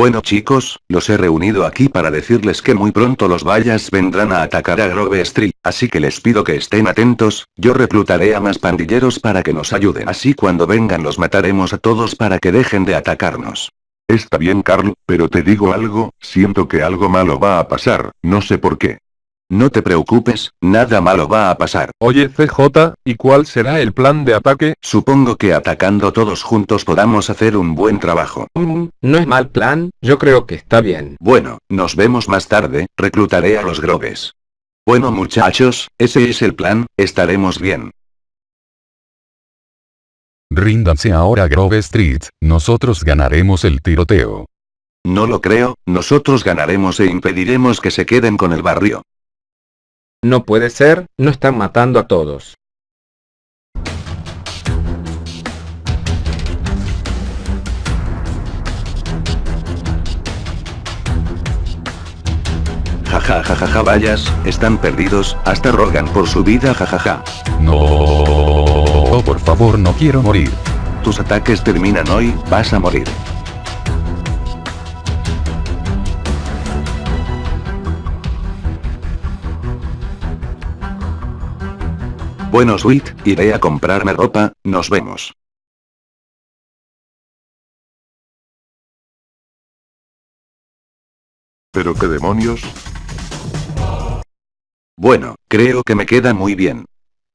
Bueno chicos, los he reunido aquí para decirles que muy pronto los vallas vendrán a atacar a Grove Street, así que les pido que estén atentos, yo reclutaré a más pandilleros para que nos ayuden. Así cuando vengan los mataremos a todos para que dejen de atacarnos. Está bien Carl, pero te digo algo, siento que algo malo va a pasar, no sé por qué. No te preocupes, nada malo va a pasar. Oye CJ, ¿y cuál será el plan de ataque? Supongo que atacando todos juntos podamos hacer un buen trabajo. Mm, no es mal plan, yo creo que está bien. Bueno, nos vemos más tarde, reclutaré a los Groves. Bueno muchachos, ese es el plan, estaremos bien. Ríndanse ahora Grove Street, nosotros ganaremos el tiroteo. No lo creo, nosotros ganaremos e impediremos que se queden con el barrio. No puede ser, no están matando a todos. Jajajaja vayas, están perdidos, hasta rogan por su vida jajaja. No, por favor no quiero morir. Tus ataques terminan hoy, vas a morir. Bueno Sweet, iré a comprarme ropa, nos vemos. ¿Pero qué demonios? Bueno, creo que me queda muy bien.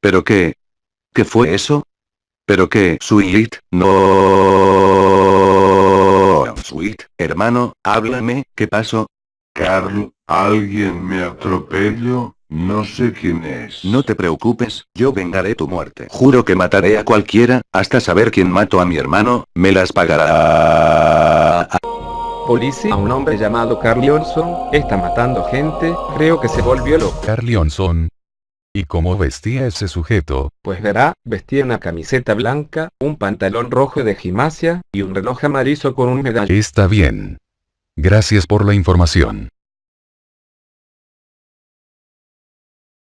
¿Pero qué? ¿Qué fue eso? ¿Pero qué, Sweet? No. Sweet, hermano, háblame, ¿qué pasó? Carl, ¿alguien me atropelló? No sé quién es. No te preocupes, yo vengaré tu muerte. Juro que mataré a cualquiera, hasta saber quién mató a mi hermano, me las pagará. Policía, un hombre llamado Carl Leonson, está matando gente, creo que se volvió loco. Carl Leonson. ¿Y cómo vestía ese sujeto? Pues verá, vestía una camiseta blanca, un pantalón rojo de gimnasia, y un reloj amarillo con un medallón. Está bien. Gracias por la información.